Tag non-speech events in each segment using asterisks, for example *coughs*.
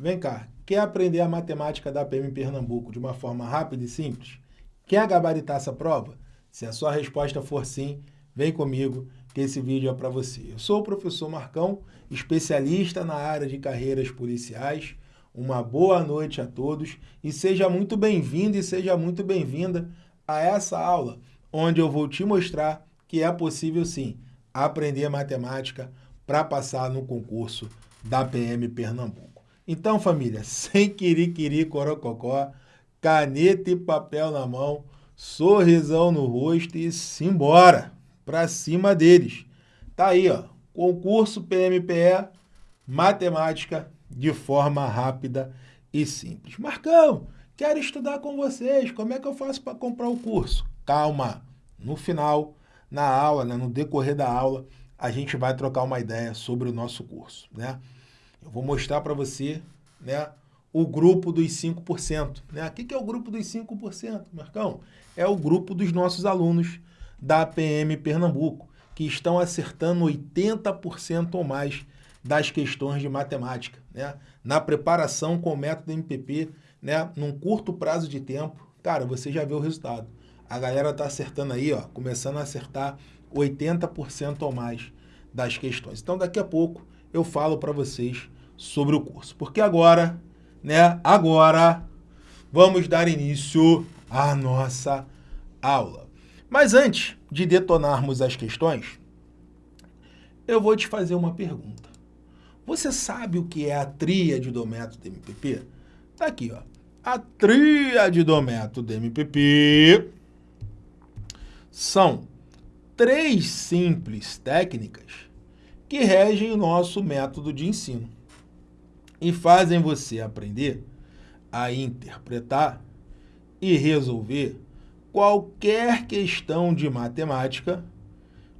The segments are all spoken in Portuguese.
Vem cá, quer aprender a matemática da PM Pernambuco de uma forma rápida e simples? Quer gabaritar essa prova? Se a sua resposta for sim, vem comigo que esse vídeo é para você. Eu sou o professor Marcão, especialista na área de carreiras policiais. Uma boa noite a todos e seja muito bem-vindo e seja muito bem-vinda a essa aula, onde eu vou te mostrar que é possível sim aprender matemática para passar no concurso da PM Pernambuco. Então, família, *laughs* sem querer corococó, caneta e papel na mão, sorrisão no rosto e simbora para cima deles. Tá aí, ó, concurso PMPE, matemática de forma rápida e simples. Marcão, quero estudar com vocês, como é que eu faço para comprar o curso? Calma, no final, na aula, né, no decorrer da aula, a gente vai trocar uma ideia sobre o nosso curso, né? Eu vou mostrar para você, né, o grupo dos 5%. Né? O que é o grupo dos 5%, Marcão? É o grupo dos nossos alunos da PM Pernambuco, que estão acertando 80% ou mais das questões de matemática, né? Na preparação com o método MPP, né? Num curto prazo de tempo, cara, você já vê o resultado. A galera tá acertando aí, ó, começando a acertar 80% ou mais das questões. Então, daqui a pouco eu falo para vocês sobre o curso. Porque agora, né, agora vamos dar início à nossa aula. Mas antes de detonarmos as questões, eu vou te fazer uma pergunta. Você sabe o que é a tríade do método MPP? Tá aqui, ó. A tríade do método MPP são três simples técnicas que regem o nosso método de ensino e fazem você aprender a interpretar e resolver qualquer questão de matemática,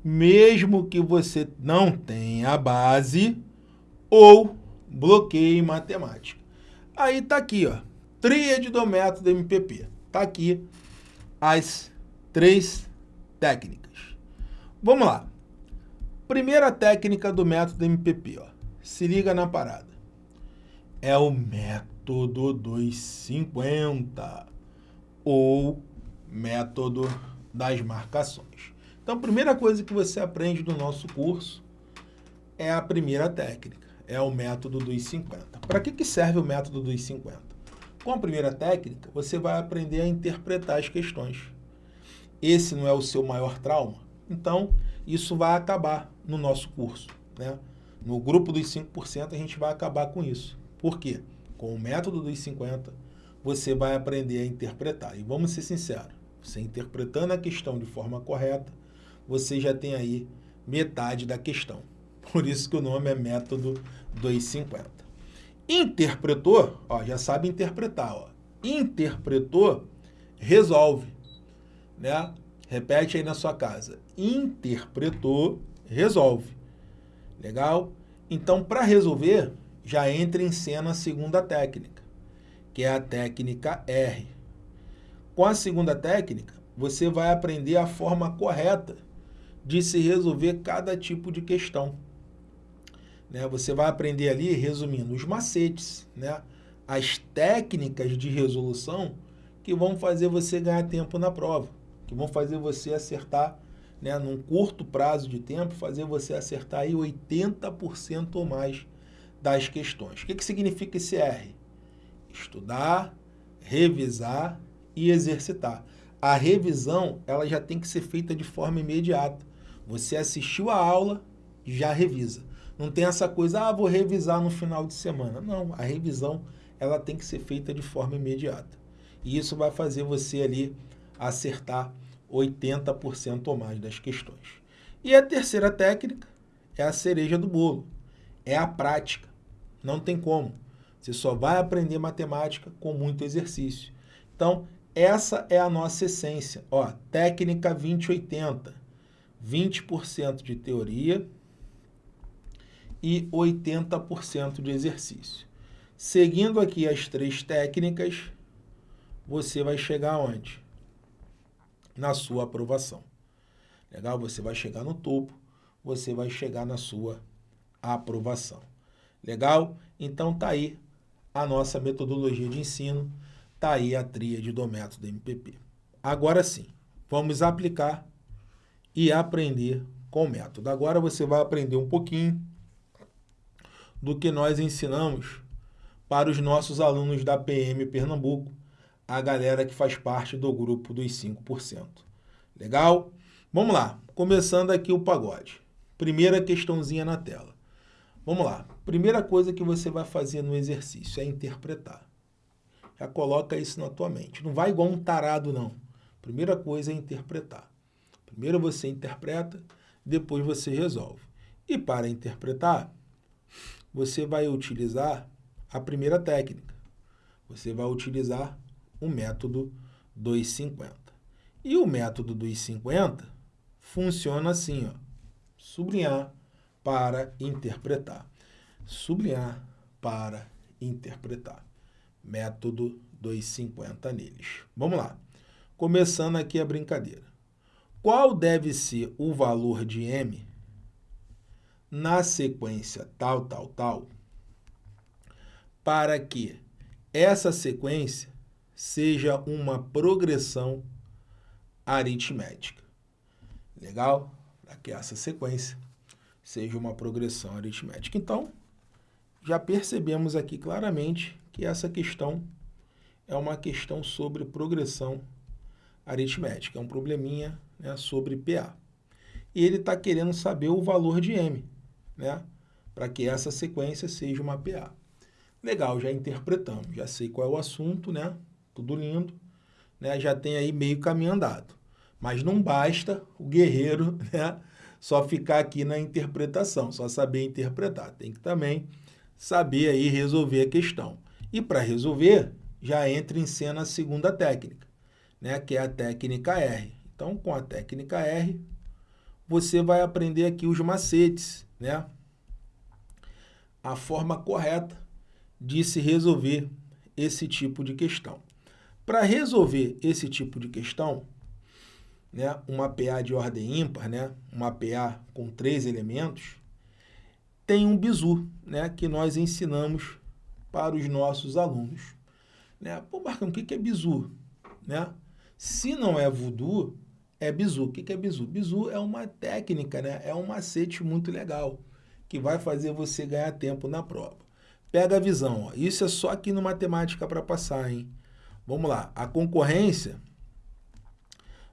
mesmo que você não tenha base ou bloqueio em matemática. Aí tá aqui, ó, tríade do método MPP. Tá aqui as três técnicas. Vamos lá. Primeira técnica do método MPP, ó. Se liga na parada. É o método dos 50 ou método das marcações. Então, a primeira coisa que você aprende no nosso curso é a primeira técnica, é o método dos 50. Para que, que serve o método dos 50? Com a primeira técnica, você vai aprender a interpretar as questões. Esse não é o seu maior trauma? Então, isso vai acabar no nosso curso. Né? No grupo dos 5%, a gente vai acabar com isso. Por quê? Com o método dos 50, você vai aprender a interpretar. E vamos ser sinceros, você interpretando a questão de forma correta, você já tem aí metade da questão. Por isso que o nome é método 250. Interpretou, ó, já sabe interpretar. Ó. Interpretou, resolve. Né? Repete aí na sua casa. Interpretou, resolve. Legal? Então, para resolver, já entra em cena a segunda técnica, que é a técnica R. Com a segunda técnica, você vai aprender a forma correta de se resolver cada tipo de questão. Né? Você vai aprender ali, resumindo, os macetes, né? as técnicas de resolução que vão fazer você ganhar tempo na prova, que vão fazer você acertar, né, num curto prazo de tempo, fazer você acertar aí 80% ou mais das questões. O que, que significa esse R? Estudar, revisar e exercitar. A revisão ela já tem que ser feita de forma imediata. Você assistiu a aula, já revisa. Não tem essa coisa, ah, vou revisar no final de semana. Não, a revisão ela tem que ser feita de forma imediata. E isso vai fazer você ali acertar 80% ou mais das questões. E a terceira técnica é a cereja do bolo. É a prática. Não tem como. Você só vai aprender matemática com muito exercício. Então, essa é a nossa essência. Ó, técnica 2080. 20% de teoria e 80% de exercício. Seguindo aqui as três técnicas, você vai chegar onde? Na sua aprovação. Legal? Você vai chegar no topo, você vai chegar na sua aprovação. Legal? Então tá aí a nossa metodologia de ensino, está aí a tríade do método MPP. Agora sim, vamos aplicar e aprender com o método. Agora você vai aprender um pouquinho do que nós ensinamos para os nossos alunos da PM Pernambuco, a galera que faz parte do grupo dos 5%. Legal? Vamos lá, começando aqui o pagode. Primeira questãozinha na tela. Vamos lá. Primeira coisa que você vai fazer no exercício é interpretar. Já coloca isso na tua mente. Não vai igual um tarado, não. Primeira coisa é interpretar. Primeiro você interpreta, depois você resolve. E para interpretar, você vai utilizar a primeira técnica. Você vai utilizar o método 250. E o método 250 funciona assim, ó. Sublinhar, para interpretar. Sublinhar para interpretar. Método 250 neles. Vamos lá. Começando aqui a brincadeira. Qual deve ser o valor de m na sequência tal, tal, tal, para que essa sequência seja uma progressão aritmética. Legal? Para que essa sequência seja uma progressão aritmética. Então, já percebemos aqui claramente que essa questão é uma questão sobre progressão aritmética, é um probleminha né, sobre PA. E ele está querendo saber o valor de M, né, para que essa sequência seja uma PA. Legal, já interpretamos, já sei qual é o assunto, né, tudo lindo, né, já tem aí meio caminho andado. Mas não basta o guerreiro *laughs* né, só ficar aqui na interpretação, só saber interpretar. Tem que também saber aí resolver a questão. E para resolver, já entra em cena a segunda técnica, né, que é a técnica R. Então, com a técnica R, você vai aprender aqui os macetes, né? A forma correta de se resolver esse tipo de questão. Para resolver esse tipo de questão, né, uma PA de ordem ímpar, né, uma PA com três elementos, tem um bizu, né, que nós ensinamos para os nossos alunos. Né? Pô, Marcão, o que é bizu? Né? Se não é voodoo, é bizu. O que é bizu? Bizu é uma técnica, né? é um macete muito legal, que vai fazer você ganhar tempo na prova. Pega a visão, ó. isso é só aqui no Matemática para passar, hein? Vamos lá, a concorrência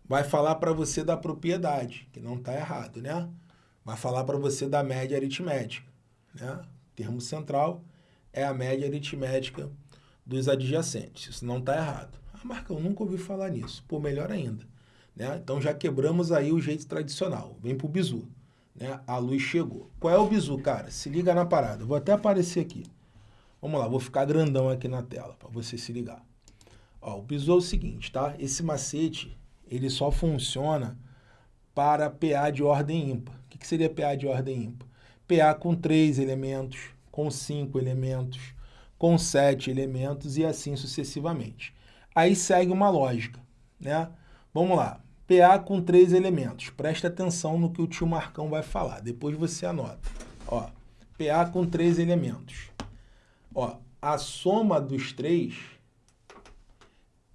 vai falar para você da propriedade, que não está errado, né? Vai falar para você da média aritmética, né? O termo central é a média aritmética dos adjacentes, isso não está errado. Ah, Marcão, nunca ouvi falar nisso. Pô, melhor ainda. Né? Então já quebramos aí o jeito tradicional. Vem pro bizu. Né? A luz chegou. Qual é o bizu, cara? Se liga na parada. Vou até aparecer aqui. Vamos lá, vou ficar grandão aqui na tela para você se ligar. Ó, o bizu é o seguinte, tá? Esse macete ele só funciona para PA de ordem ímpar. O que seria PA de ordem ímpar? PA com três elementos, com cinco elementos, com sete elementos e assim sucessivamente. Aí segue uma lógica, né? Vamos lá. PA com três elementos. Presta atenção no que o tio Marcão vai falar. Depois você anota. Ó, PA com três elementos. Ó, a soma dos três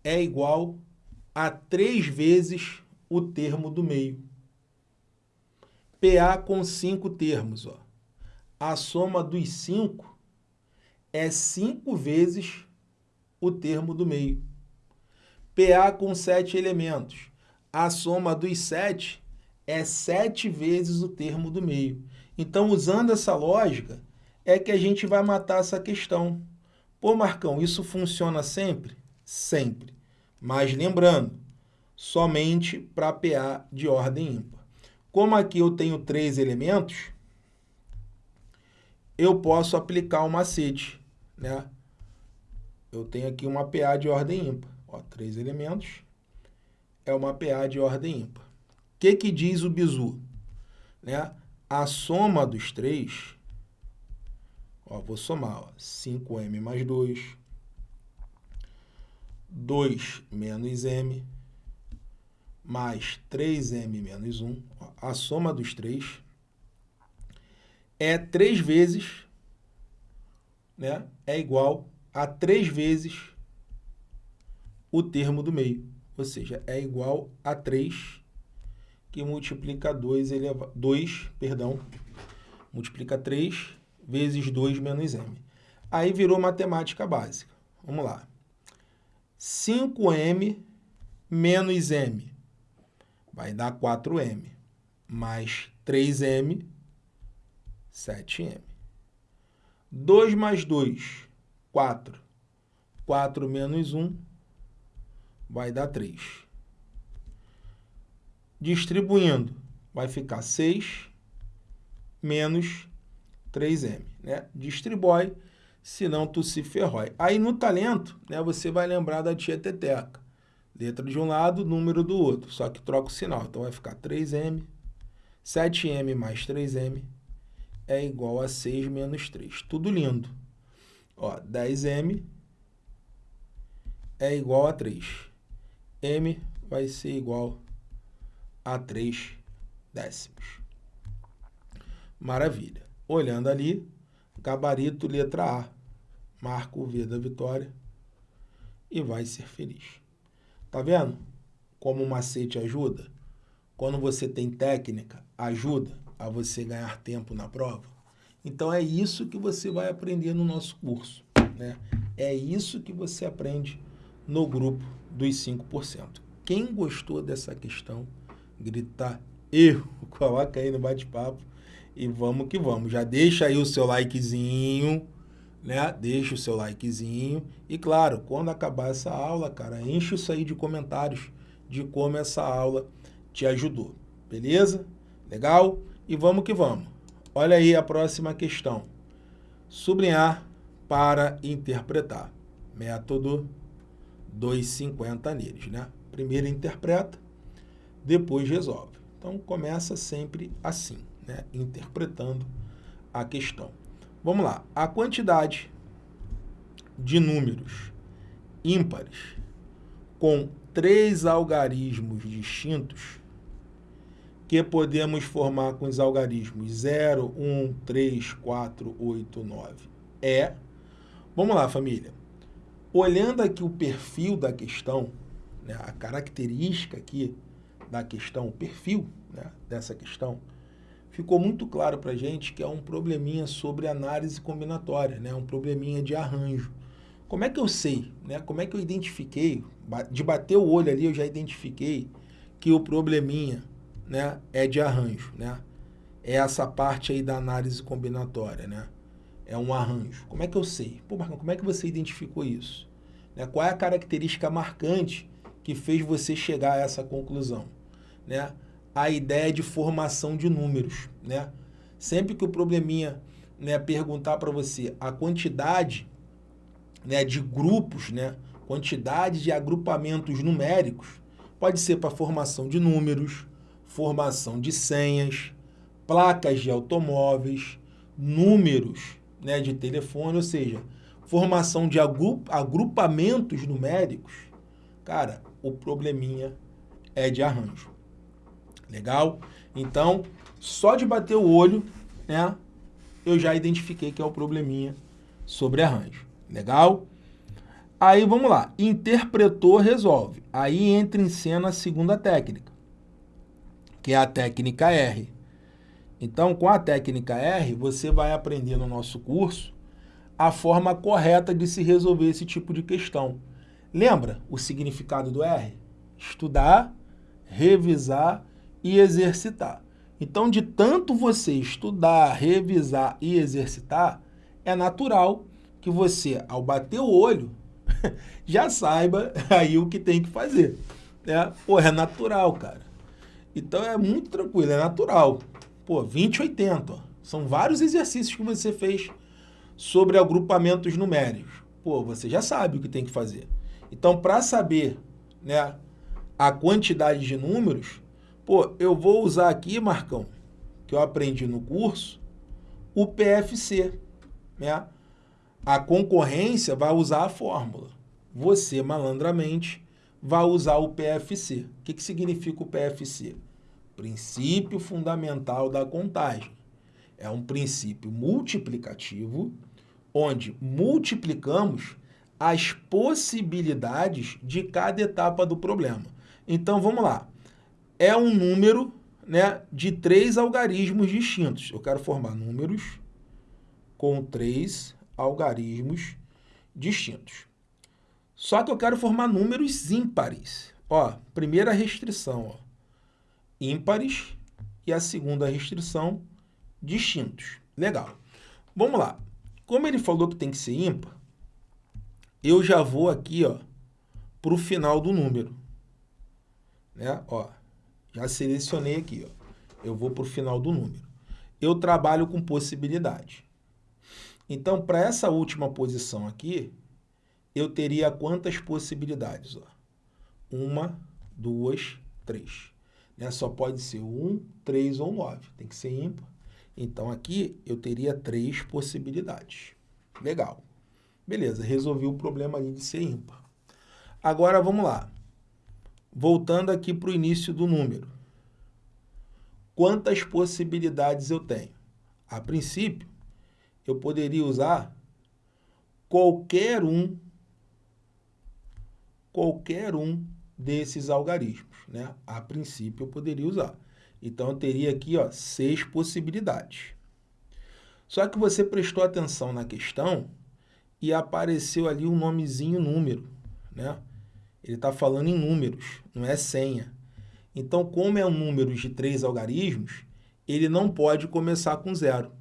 é igual a três vezes o termo do meio. PA com cinco termos. Ó. A soma dos cinco é cinco vezes o termo do meio. PA com sete elementos. A soma dos sete é sete vezes o termo do meio. Então, usando essa lógica, é que a gente vai matar essa questão. Pô, Marcão, isso funciona sempre? Sempre. Mas lembrando, somente para PA de ordem ímpar. Como aqui eu tenho três elementos, eu posso aplicar o um macete, né? Eu tenho aqui uma PA de ordem ímpar. Ó, três elementos é uma PA de ordem ímpar. O que, que diz o bizu? Né? A soma dos três, ó, vou somar, ó, 5m mais 2, 2 menos m, mais 3m menos 1, a soma dos três é 3 vezes, né, é igual a 3 vezes o termo do meio, ou seja, é igual a 3 que multiplica 2 elevado 2, perdão, multiplica 3 vezes 2 menos m. Aí virou matemática básica. Vamos lá. 5m menos m vai dar 4m, mais 3m, 7m. 2 mais 2, 4. 4 menos 1 vai dar 3. Distribuindo, vai ficar 6 menos 3m. Né? Distribui, senão tu se ferrói. Aí no talento, né, você vai lembrar da tia Teteca. Letra de um lado, número do outro, só que troca o sinal. Então vai ficar 3m, 7m mais 3m é igual a 6 menos 3. Tudo lindo. Ó, 10m é igual a 3. m vai ser igual a 3 décimos. Maravilha. Olhando ali, gabarito letra A. Marca o V da vitória e vai ser feliz. Tá vendo como o macete ajuda? Quando você tem técnica, ajuda a você ganhar tempo na prova. Então é isso que você vai aprender no nosso curso. Né? É isso que você aprende no grupo dos 5%. Quem gostou dessa questão, grita eu, *laughs* coloca aí no bate-papo e vamos que vamos. Já deixa aí o seu likezinho, né? Deixa o seu likezinho. E claro, quando acabar essa aula, cara, enche isso aí de comentários de como essa aula te ajudou. Beleza? Legal? E vamos que vamos. Olha aí a próxima questão. Sublinhar para interpretar. Método 250 neles, né? Primeiro interpreta, depois resolve. Então, começa sempre assim, né? Interpretando a questão. Vamos lá. A quantidade de números ímpares com três algarismos distintos que podemos formar com os algarismos 0, 1, 3, 4, 8, 9 é... Vamos lá, família. Olhando aqui o perfil da questão, né, a característica aqui da questão, o perfil né, dessa questão, ficou muito claro para a gente que é um probleminha sobre análise combinatória, né, um probleminha de arranjo. Como é que eu sei, né, como é que eu identifiquei, de bater o olho ali eu já identifiquei que o probleminha né, é de arranjo, né? É essa parte aí da análise combinatória, né? É um arranjo. Como é que eu sei? Pô, Marcão, como é que você identificou isso? Né? Qual é a característica marcante que fez você chegar a essa conclusão? Né? A ideia de formação de números, né? Sempre que o probleminha né, perguntar para você a quantidade né, de grupos, né, quantidade de agrupamentos numéricos, pode ser para formação de números, formação de senhas, placas de automóveis, números né, de telefone, ou seja, formação de agrupamentos numéricos, cara, o probleminha é de arranjo. Legal? Então, só de bater o olho, né, eu já identifiquei que é o probleminha sobre arranjo. Legal? Aí, vamos lá. Interpretou, resolve. Aí entra em cena a segunda técnica que é a técnica R. Então, com a técnica R, você vai aprender no nosso curso a forma correta de se resolver esse tipo de questão. Lembra o significado do R? Estudar, revisar e exercitar. Então, de tanto você estudar, revisar e exercitar, é natural que você, ao bater o olho, *laughs* já saiba *laughs* aí o que tem que fazer. Né? Pô, é natural, cara. Então é muito tranquilo, é natural. Pô, 20, 80. Ó. São vários exercícios que você fez sobre agrupamentos numéricos. Pô, você já sabe o que tem que fazer. Então, para saber né, a quantidade de números, pô, eu vou usar aqui, Marcão, que eu aprendi no curso, o PFC. Né? A concorrência vai usar a fórmula. Você, malandramente, vai usar o PFC. O que, que significa o PFC? Princípio fundamental da contagem. É um princípio multiplicativo onde multiplicamos as possibilidades de cada etapa do problema. Então, vamos lá. É um número né, de três algarismos distintos. Eu quero formar números com três algarismos distintos. Só que eu quero formar números ímpares. Ó, primeira restrição, ó, ímpares, e a segunda restrição, distintos. Legal. Vamos lá. Como ele falou que tem que ser ímpar, eu já vou aqui para o final do número. Né? Ó, já selecionei aqui. Ó. Eu vou para o final do número. Eu trabalho com possibilidade. Então, para essa última posição aqui, eu teria quantas possibilidades? Ó? Uma, duas, três. Né? Só pode ser um, três ou nove. Tem que ser ímpar. Então, aqui eu teria três possibilidades. Legal. Beleza, resolvi o problema ali de ser ímpar. Agora, vamos lá. Voltando aqui para o início do número. Quantas possibilidades eu tenho? A princípio, eu poderia usar qualquer um, qualquer um desses algarismos. Né? A princípio, eu poderia usar. Então, eu teria aqui ó, seis possibilidades. Só que você prestou atenção na questão e apareceu ali um nomezinho número, né? Ele está falando em números, não é senha. Então, como é um número de três algarismos, ele não pode começar com zero,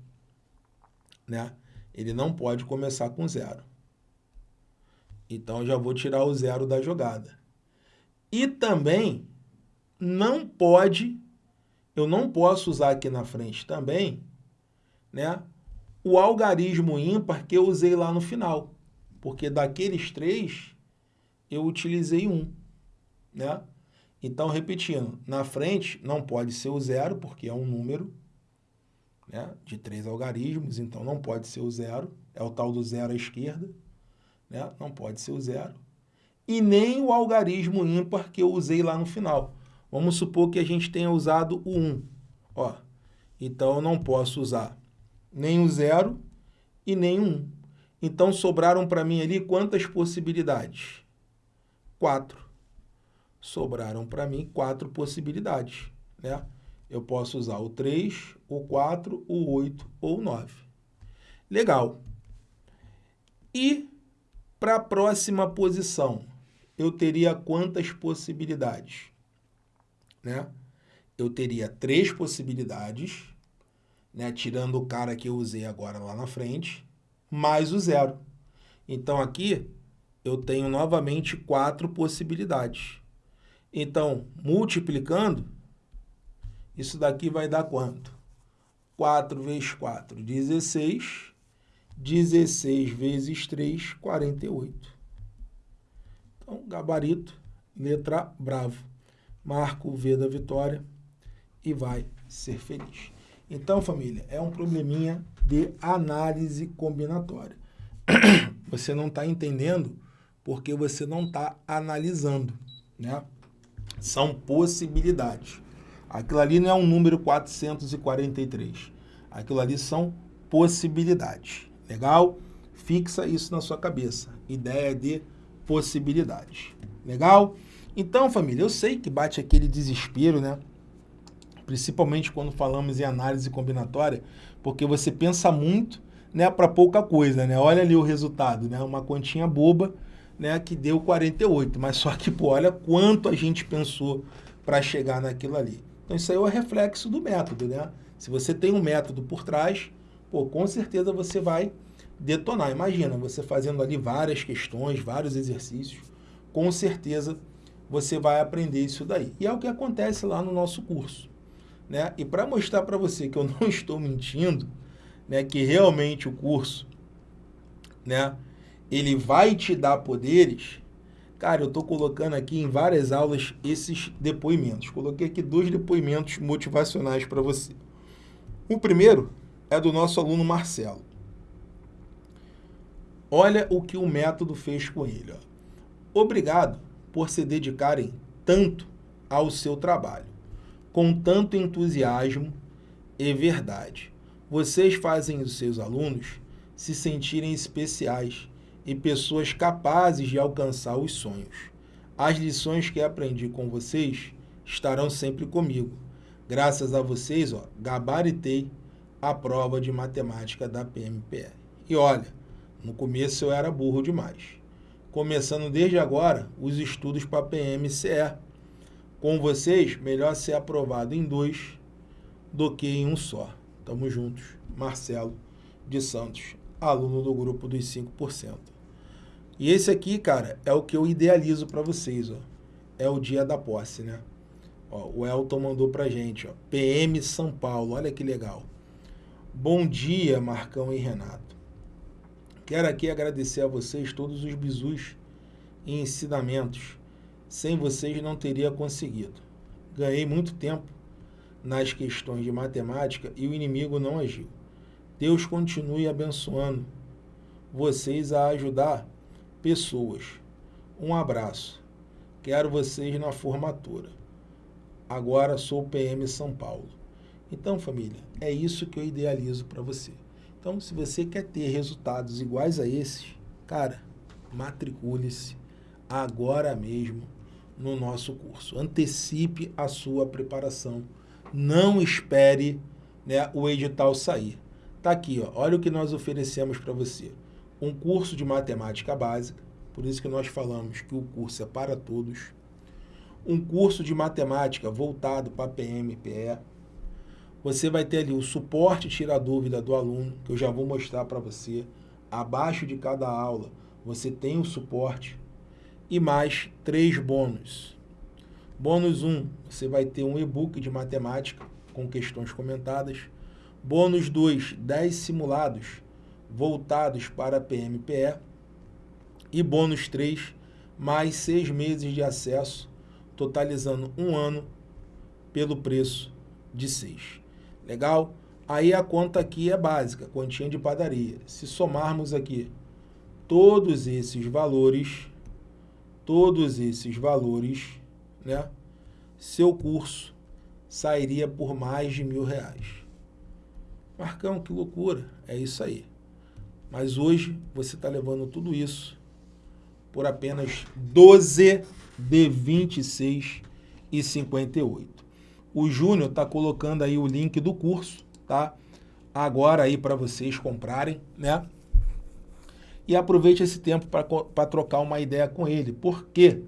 né? Ele não pode começar com zero. Então, já vou tirar o zero da jogada. E também não pode, eu não posso usar aqui na frente também, né? o algarismo ímpar que eu usei lá no final, porque daqueles três eu utilizei um, né? Então, repetindo, na frente não pode ser o zero, porque é um número né, de três algarismos, então não pode ser o zero, é o tal do zero à esquerda, né? não pode ser o zero. E nem o algarismo ímpar que eu usei lá no final. Vamos supor que a gente tenha usado o 1. Ó, então, eu não posso usar nem o zero e nem o 1. Então, sobraram para mim ali quantas possibilidades? Quatro. Sobraram para mim quatro possibilidades. Né? Eu posso usar o 3, o 4, o 8 ou o 9. Legal. E para a próxima posição, eu teria quantas possibilidades? Né? Eu teria três possibilidades né, tirando o cara que eu usei agora lá na frente, mais o zero. Então, aqui, eu tenho novamente quatro possibilidades. Então, multiplicando, isso daqui vai dar quanto? 4 vezes 4, 16. 16 vezes 3, 48. Então, gabarito, letra bravo. Marco o V da vitória e vai ser feliz. Então, família, é um probleminha de análise combinatória. *coughs* Você não está entendendo porque você não está analisando, né? São possibilidades. Aquilo ali não é um número 443. Aquilo ali são possibilidades. Legal? Fixa isso na sua cabeça. Ideia de possibilidades. Legal? Então, família, eu sei que bate aquele desespero, né? principalmente quando falamos em análise combinatória, porque você pensa muito né, para pouca coisa. Né? Olha ali o resultado, né? uma continha boba né, que deu 48, mas só que pô, olha quanto a gente pensou para chegar naquilo ali. Então isso aí é o reflexo do método. Né? Se você tem um método por trás, pô, com certeza você vai detonar. Imagina, você fazendo ali várias questões, vários exercícios, com certeza você vai aprender isso daí. E é o que acontece lá no nosso curso. Né? E para mostrar para você que eu *laughs* não estou mentindo, né, que realmente o curso, né, ele vai te dar poderes, cara, eu estou colocando aqui em várias aulas esses depoimentos. Coloquei aqui dois depoimentos motivacionais para você. O primeiro é do nosso aluno Marcelo. Olha o que o método fez com ele. Ó. Obrigado por se dedicarem tanto ao seu trabalho com tanto entusiasmo e verdade. Vocês fazem os seus alunos se sentirem especiais e pessoas capazes de alcançar os sonhos. As lições que aprendi com vocês estarão sempre comigo. Graças a vocês, ó, gabaritei a prova de matemática da PMPR. E olha, no começo eu era burro demais. Começando desde agora os estudos para PMCE. Com vocês, melhor ser aprovado em dois do que em um só. Tamo juntos. Marcelo de Santos, aluno do grupo dos 5%. E esse aqui, cara, é o que eu idealizo para vocês, ó. É o dia da posse, né? Ó, o Elton mandou pra gente, ó. PM São Paulo, olha que legal. Bom dia, Marcão e Renato. Quero aqui agradecer a vocês todos os bisus e ensinamentos. Sem vocês não teria conseguido. Ganhei muito tempo nas questões de matemática e o inimigo não agiu. Deus continue abençoando vocês a ajudar pessoas. Um abraço. Quero vocês na formatura. Agora sou PM São Paulo. Então, família, é isso que eu idealizo para você. Então, se você quer ter resultados iguais a esses, cara, matricule-se agora mesmo no nosso curso. Antecipe a sua preparação. Não espere né, o edital sair. Tá aqui, ó, olha o que nós oferecemos para você. Um curso de matemática básica, por isso que nós falamos que o curso é para todos. Um curso de matemática voltado para PMPE. Você vai ter ali o suporte tira dúvida do aluno, que eu já vou mostrar para você. Abaixo de cada aula, você tem o suporte. E mais três bônus. Bônus 1, você vai ter um e-book de matemática com questões comentadas. Bônus 2, 10 simulados voltados para PMPE. E bônus 3, mais 6 meses de acesso, totalizando um ano pelo preço de 6. Legal? Aí a conta aqui é básica, quantia de padaria. Se somarmos aqui todos esses valores, todos esses valores, né? Seu curso sairia por mais de mil reais. Marcão, que loucura. É isso aí. Mas hoje você está levando tudo isso por apenas 12 de 26 e 58. O Júnior está colocando aí o link do curso, tá? Agora aí para vocês comprarem, né? E aproveite esse tempo para trocar uma ideia com ele, porque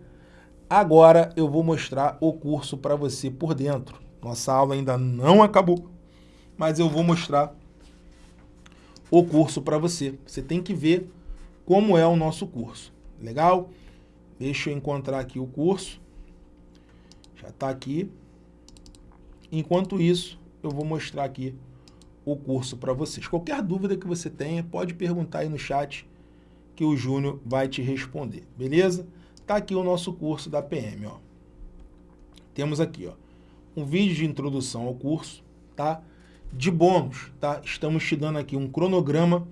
agora eu vou mostrar o curso para você por dentro. Nossa aula ainda não acabou mas eu vou mostrar o curso para você. Você tem que ver como é o nosso curso. Legal? Deixa eu encontrar aqui o curso. Já está aqui. Enquanto isso, eu vou mostrar aqui o curso para vocês. Qualquer dúvida que você tenha, pode perguntar aí no chat que o Júnior vai te responder, beleza? Tá aqui o nosso curso da PM, ó. Temos aqui, ó, um vídeo de introdução ao curso, tá? De bônus, tá? Estamos te dando aqui um cronograma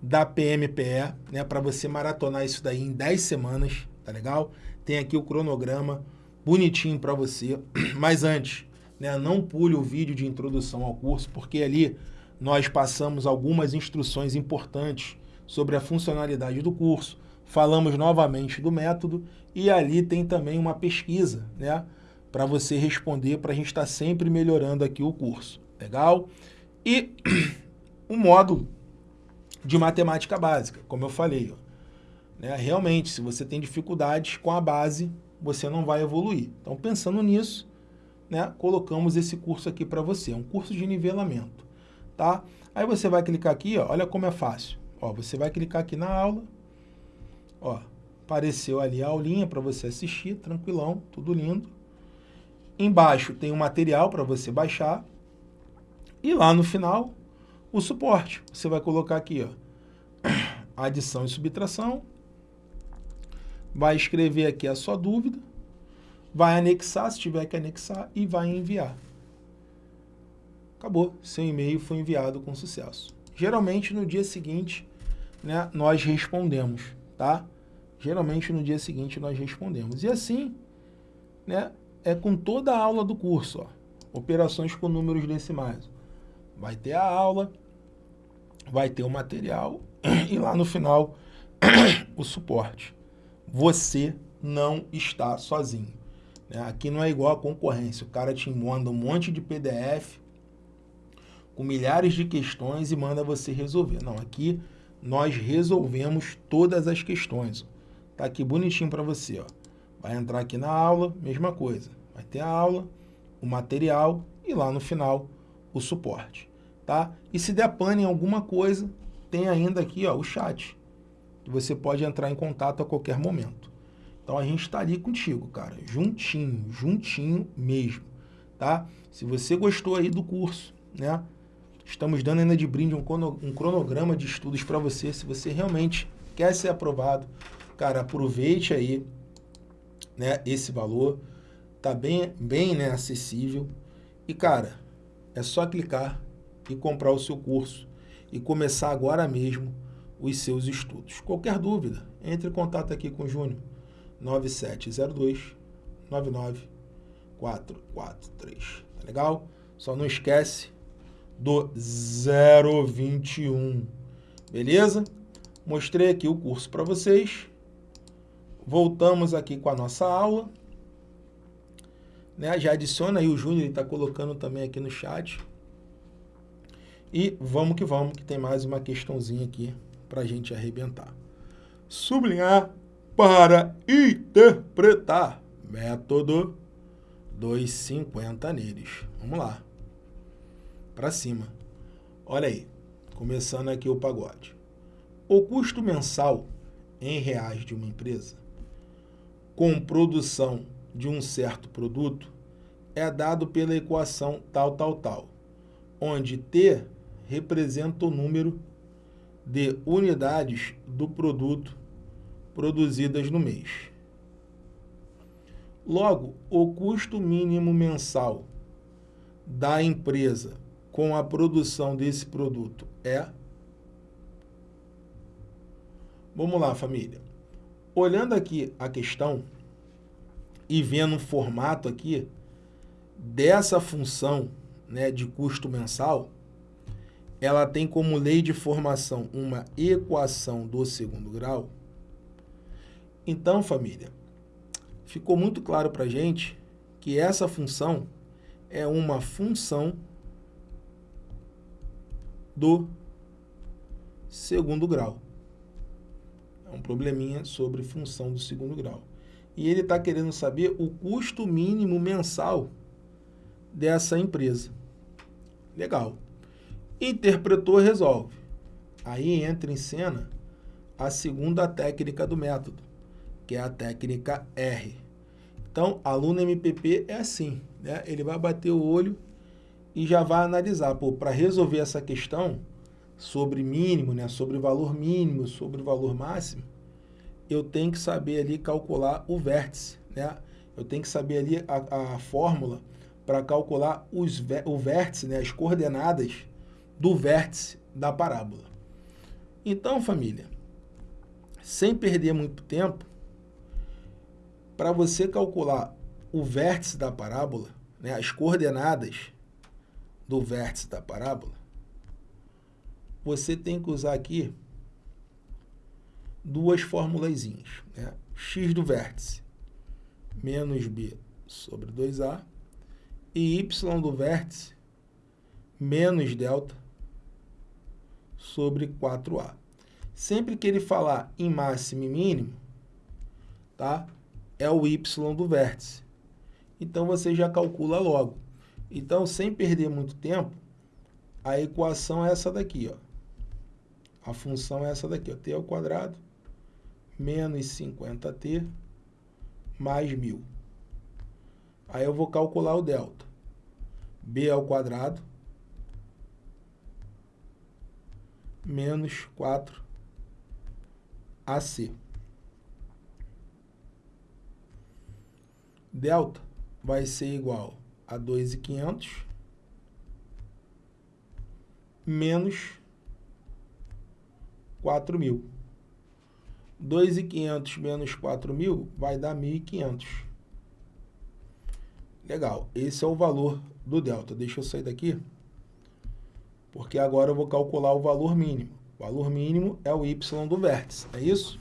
da PMPE, né, para você maratonar isso daí em 10 semanas, tá legal? Tem aqui o cronograma bonitinho para você, *clears throat* mas antes, né, não pule o vídeo de introdução ao curso, porque ali nós passamos algumas instruções importantes sobre a funcionalidade do curso, falamos novamente do método e ali tem também uma pesquisa, né, para você responder, para a gente estar tá sempre melhorando aqui o curso. Legal? E o *clears throat* módulo de matemática básica, como eu falei. Ó, né? Realmente, se você tem dificuldades com a base, você não vai evoluir. Então, pensando nisso, né, colocamos esse curso aqui para você. É um curso de nivelamento. Tá? Aí você vai clicar aqui, ó, olha como é fácil. Ó, você vai clicar aqui na aula. Ó, apareceu ali a aulinha para você assistir, tranquilão, tudo lindo. Embaixo tem um material para você baixar. E lá no final, o suporte. Você vai colocar aqui, ó, *clears throat* adição e subtração, vai escrever aqui a sua dúvida, vai anexar, se tiver que anexar, e vai enviar. Acabou, seu e-mail foi enviado com sucesso. Geralmente no dia seguinte, né, nós respondemos, tá? Geralmente no dia seguinte nós respondemos. E assim, né, é com toda a aula do curso, ó, operações com números decimais vai ter a aula, vai ter o material *clears throat* e lá no final *clears throat* o suporte. Você não está sozinho. Né? Aqui não é igual a concorrência. O cara te manda um monte de PDF com milhares de questões e manda você resolver. Não, aqui nós resolvemos todas as questões. Tá aqui bonitinho para você. Ó. Vai entrar aqui na aula, mesma coisa. Vai ter a aula, o material e lá no final o suporte. Tá? E se der pane em alguma coisa, tem ainda aqui ó, o chat. Você pode entrar em contato a qualquer momento. Então a gente está ali contigo, cara, juntinho, juntinho mesmo, tá? Se você gostou aí do curso, né? Estamos dando ainda de brinde um, cronograma de estudos para você. Se você realmente quer ser aprovado, cara, aproveite aí, né? Esse valor tá bem, bem, né? Acessível e cara, é só clicar e comprar o seu curso e começar agora mesmo os seus estudos. Qualquer dúvida, entre em contato aqui com o Júnior, 9702 99443. Tá legal? Só não esquece do 021. Beleza? Mostrei aqui o curso para vocês. Voltamos aqui com a nossa aula. Né? Já adiciona aí o Júnior, ele está colocando também aqui no chat. E vamos que vamos, que tem mais uma questãozinha aqui para a gente arrebentar. Sublinhar para interpretar. Método 250 neles. Vamos lá. Para cima. Olha aí. Começando aqui o pagode. O custo mensal em reais de uma empresa com produção de um certo produto é dado pela equação tal, tal, tal, onde T representa o número de unidades do produto produzidas no mês. Logo, o custo mínimo mensal da empresa com a produção desse produto é... Vamos lá, família. Olhando aqui a questão e vendo o formato aqui dessa função né, de custo mensal, ela tem como lei de formação uma equação do segundo grau. Então, família, ficou muito claro para a gente que essa função é uma função do segundo grau. É um probleminha sobre função do segundo grau. E ele está querendo saber o custo mínimo mensal dessa empresa. Legal. Interpretou, resolve. Aí entra em cena a segunda técnica do método, que é a técnica R. Então, aluno MPP é assim, né? Ele vai bater o olho e já vai analisar, para resolver essa questão sobre mínimo, né, sobre valor mínimo, sobre valor máximo, eu tenho que saber ali calcular o vértice, né? Eu tenho que saber ali a, a fórmula para calcular os, o vértice, né, as coordenadas do vértice da parábola. Então, família, sem perder muito tempo, para você calcular o vértice da parábola, né, as coordenadas do vértice da parábola, você tem que usar aqui duas formulazinhas. Né? x do vértice menos b sobre 2a e y do vértice menos delta sobre 4A. Sempre que ele falar em máximo e mínimo, tá? é o y do vértice. Então, você já calcula logo. Então, sem perder muito tempo, a equação é essa daqui. Ó. A função é essa daqui, ó, t ao quadrado menos 50t mais 1.000. Aí eu vou calcular o delta. b ao quadrado menos 4AC. Delta vai ser igual a 2.500 menos 4.000. 2.500 menos 4.000 vai dar 1.500. Legal, esse é o valor do delta. Deixa eu sair daqui porque agora eu vou calcular o valor mínimo. valor mínimo é o y do vértice, é isso?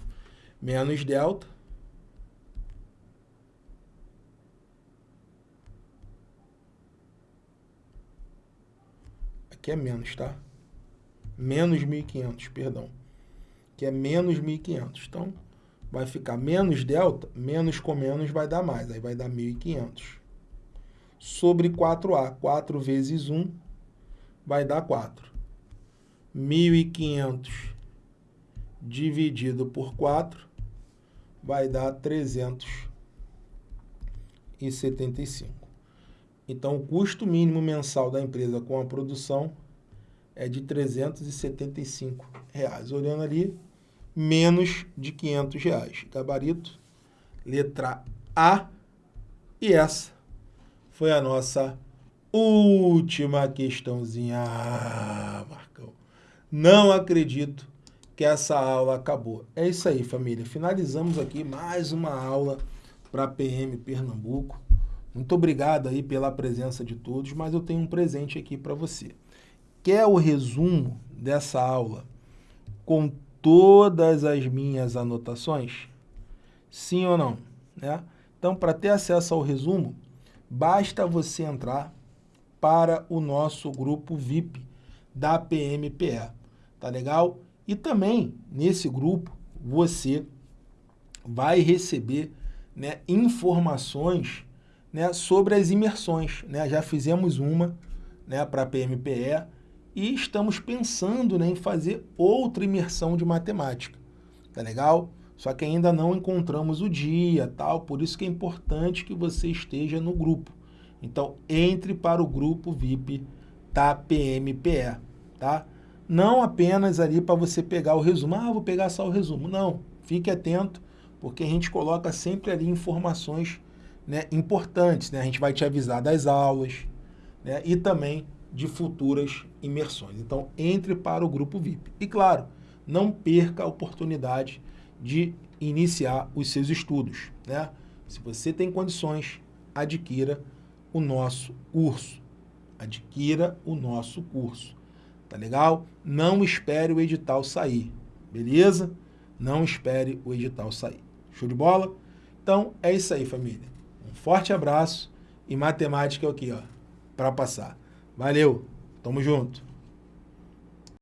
Menos delta. Aqui é menos, tá? Menos 1.500, perdão. Que é menos 1.500. Então, vai ficar menos delta, menos com menos vai dar mais. Aí vai dar 1.500. Sobre 4A. 4 vezes 1 vai dar 4. 1.500 dividido por 4 vai dar 375. Então, o custo mínimo mensal da empresa com a produção é de 375 reais. Olhando ali, menos de 500 reais. Gabarito, letra A. E essa foi a nossa última questãozinha. Ah, Marcão, não acredito que essa aula acabou. É isso aí, família. Finalizamos aqui mais uma aula para PM Pernambuco. Muito obrigado aí pela presença de todos, mas eu tenho um presente aqui para você. Quer o resumo dessa aula com todas as minhas anotações? Sim ou não? Né? Então, para ter acesso ao resumo, basta você entrar para o nosso grupo VIP da PMPE. Tá legal? E também, nesse grupo, você vai receber né, informações né, sobre as imersões. Né? Já fizemos uma né, para a PMPE e estamos pensando né, em fazer outra imersão de matemática. Tá legal? Só que ainda não encontramos o dia, tal, por isso que é importante que você esteja no grupo. Então, entre para o grupo VIP da PMPE, tá? Não apenas ali para você pegar o resumo, ah, vou pegar só o resumo. Não, fique atento, porque a gente coloca sempre ali informações né, importantes. Né? A gente vai te avisar das aulas né, e também de futuras imersões. Então, entre para o grupo VIP. E claro, não perca a oportunidade de iniciar os seus estudos. Né? Se você tem condições, adquira o nosso curso. Adquira o nosso curso tá legal? Não espere o edital sair, beleza? Não espere o edital sair. Show de bola? Então, é isso aí, família. Um forte abraço e matemática aqui, ó, para passar. Valeu, tamo junto.